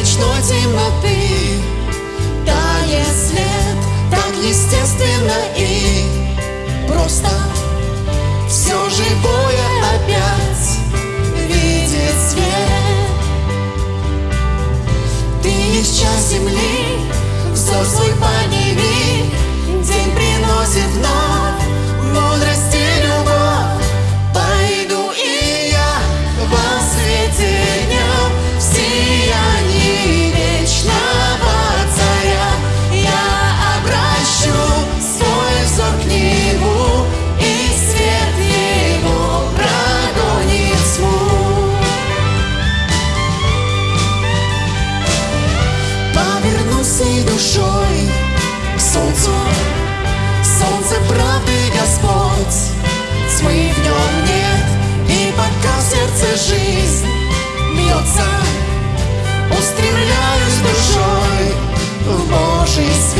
ночной темноты. Тает след так естественно и Новая жизнь бьется Устремляюсь душой в Божий свет.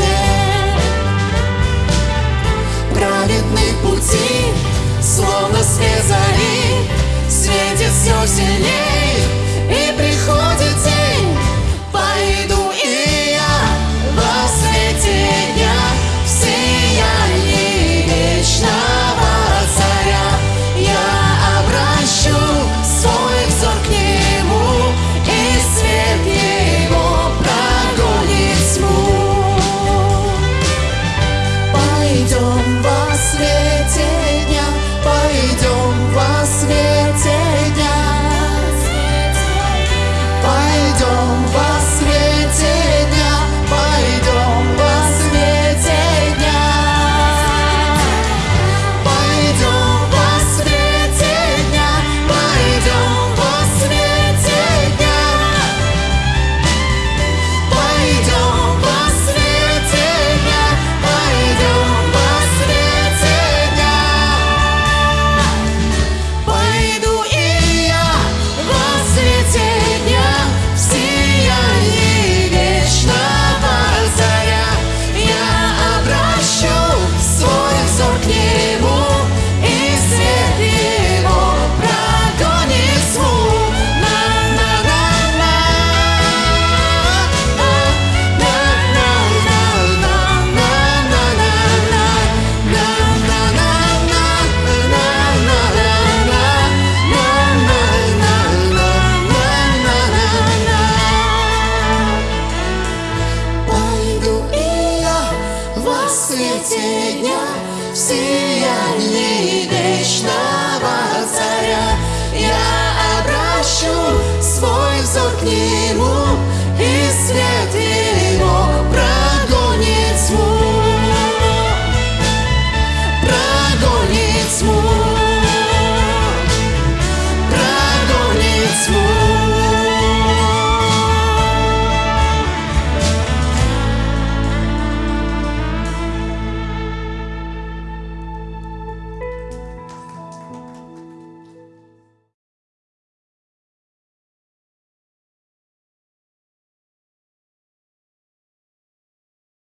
последняя в вечного Отца.